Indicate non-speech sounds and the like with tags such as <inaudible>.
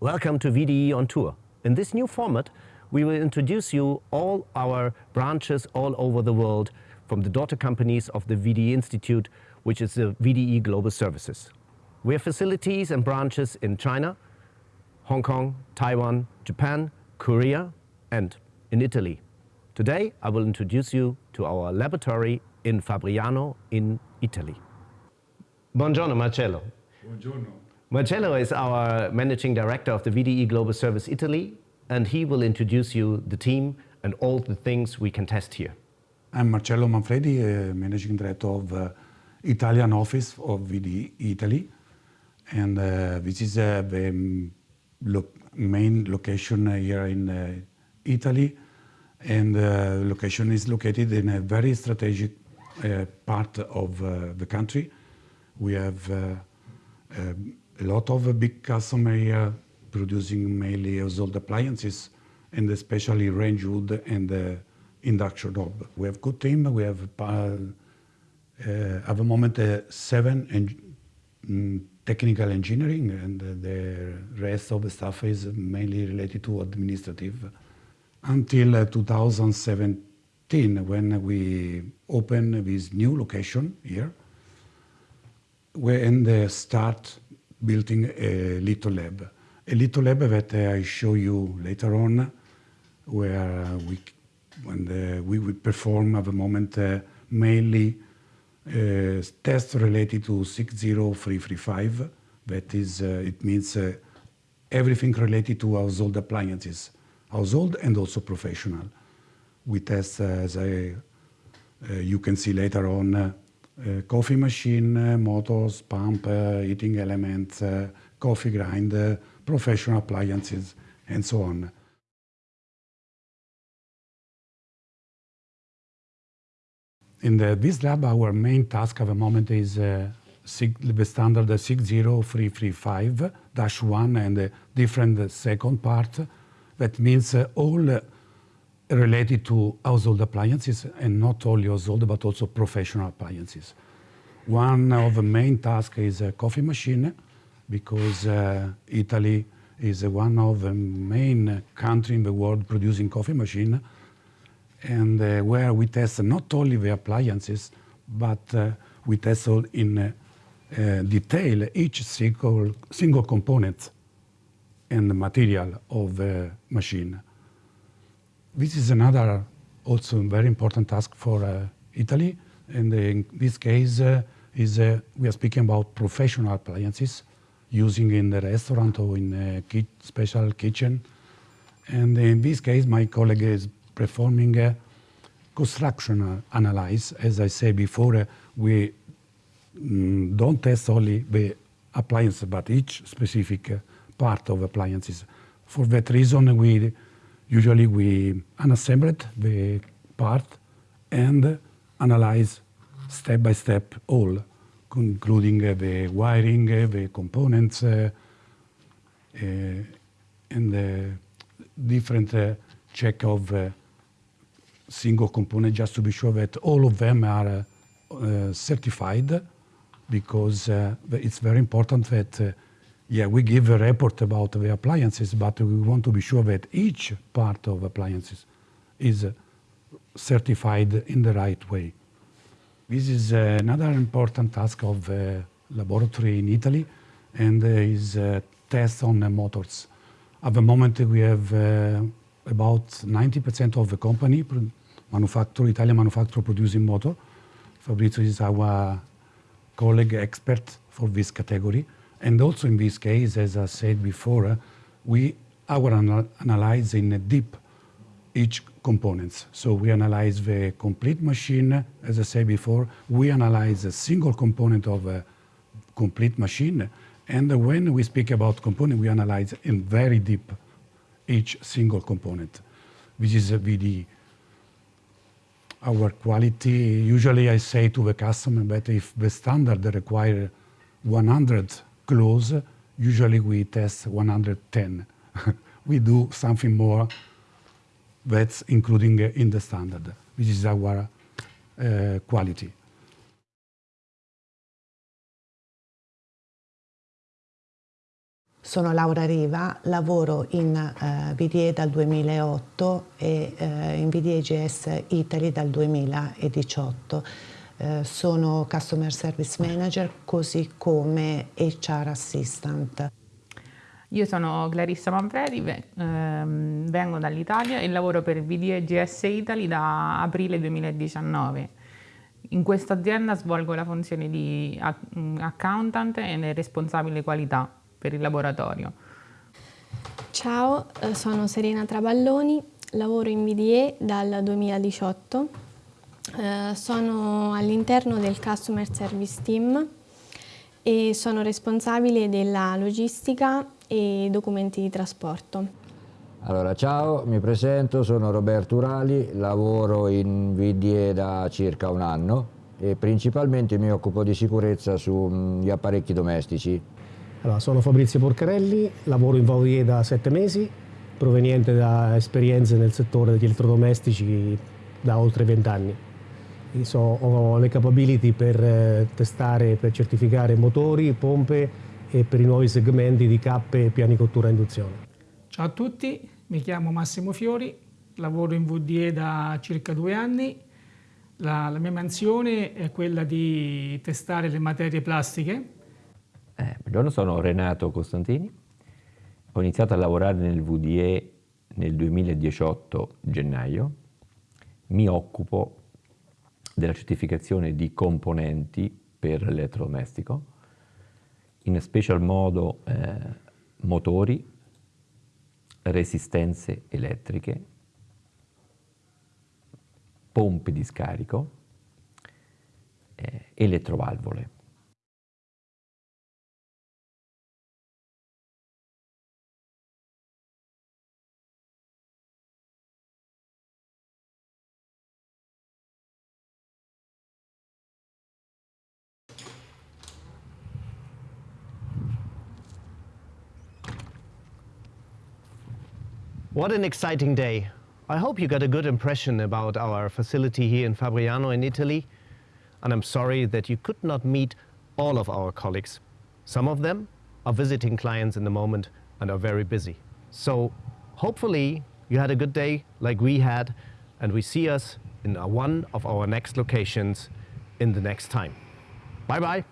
Welcome to VDE on Tour. In this new format, we will introduce you all our branches all over the world from the daughter companies of the VDE Institute, which is the VDE Global Services. We have facilities and branches in China, Hong Kong, Taiwan, Japan, Korea, and in Italy. Today, I will introduce you to our laboratory in Fabriano in Italy. Buongiorno, Marcello. Buongiorno. Marcello is our managing director of the VDE Global Service Italy, and he will introduce you the team and all the things we can test here. I'm Marcello Manfredi, uh, managing director of uh, Italian office of VDE Italy, and uh, this is uh, the lo main location here in uh, Italy, and the uh, location is located in a very strategic part of the country. We have uh, um, a lot of big customers here producing mainly household appliances and especially range hood and uh, induction hob. We have good team. We have uh, uh, at the moment uh, seven en mm, technical engineering and uh, the rest of the stuff is mainly related to administrative. Until 2017 when we opened this new location here, when they start building a little lab. A little lab that I show you later on, where we, when the, we would perform at the moment uh, mainly uh, tests related to 60335. That is, uh, it means uh, everything related to household appliances, household and also professional. We test, uh, as I, uh, you can see later on, coffee machine, motors, pump, uh, heating elements, coffee grinder, professional appliances, and so on. In the, this lab, our main task at the moment is uh, the standard 60335-1 and the different second part. That means uh, all related to household appliances and not only household but also professional appliances. One of the main tasks is a coffee machine because uh, Italy is one of the main countries in the world producing coffee machine and uh, where we test not only the appliances but uh, we test all in uh, uh, detail each single, single component and material of the machine. This is another also very important task for uh, Italy. And in this case, uh, is uh, we are speaking about professional appliances using in the restaurant or in a ki special kitchen. And in this case, my colleague is performing a construction analysis. As I said before, uh, we mm, don't test only the appliance, but each specific uh, part of appliances. For that reason, we Usually we unassemble the part and analyze step by step all, including uh, the wiring, uh, the components, uh, uh and the different uh, check of uh, single component just to be sure that all of them are certified because it's very important that yeah, we give a report about the appliances, but we want to be sure that each part of appliances is uh, certified in the right way. This is uh, another important task of the laboratory in Italy, and is a test on motors. At the moment, we have uh, about 90% of the company, manufacturer, Italian manufacturer producing motor. Fabrizio is our colleague expert for this category. And also in this case, as I said before, uh, we our anal analyze in deep each components. So we analyze the complete machine, as I said before, we analyze a single component of a complete machine. And when we speak about component, we analyze in very deep each single component, which is a VDE. Our quality, usually I say to the customer that if the standard require 100 close, usually we test 110. <laughs> we do something more that's including in the standard, which is our uh, quality. Sono Laura Riva, lavoro in uh, VDE dal 2008 e uh, in VDE GS Italy dal 2018. Uh, sono Customer Service Manager così come HR Assistant. Io sono Clarissa Manfredi, ehm, vengo dall'Italia e lavoro per VDE GS Italy da aprile 2019. In questa azienda svolgo la funzione di accountant e responsabile qualità per il laboratorio. Ciao, eh, sono Serena Traballoni, lavoro in VDE dal 2018. Eh, sono all'interno del Customer Service Team e sono responsabile della logistica e documenti di trasporto. Allora, ciao, mi presento, sono Roberto Urali, lavoro in VDE da circa un anno e principalmente mi occupo di sicurezza sugli apparecchi domestici. Allora, sono Fabrizio Porcarelli, lavoro in VDE da sette mesi, proveniente da esperienze nel settore degli elettrodomestici da oltre vent'anni. So, ho le capability per eh, testare, per certificare motori, pompe e per i nuovi segmenti di cappe e piani cottura induzione. Ciao a tutti, mi chiamo Massimo Fiori, lavoro in VDE da circa due anni. La, la mia mansione è quella di testare le materie plastiche. Eh, buongiorno, sono Renato Costantini. Ho iniziato a lavorare nel VDE nel 2018 gennaio. Mi occupo della certificazione di componenti per l'elettrodomestico in special modo eh, motori, resistenze elettriche, pompe di scarico, eh, elettrovalvole. What an exciting day. I hope you got a good impression about our facility here in Fabriano in Italy. And I'm sorry that you could not meet all of our colleagues. Some of them are visiting clients in the moment and are very busy. So hopefully you had a good day like we had and we see us in one of our next locations in the next time. Bye-bye.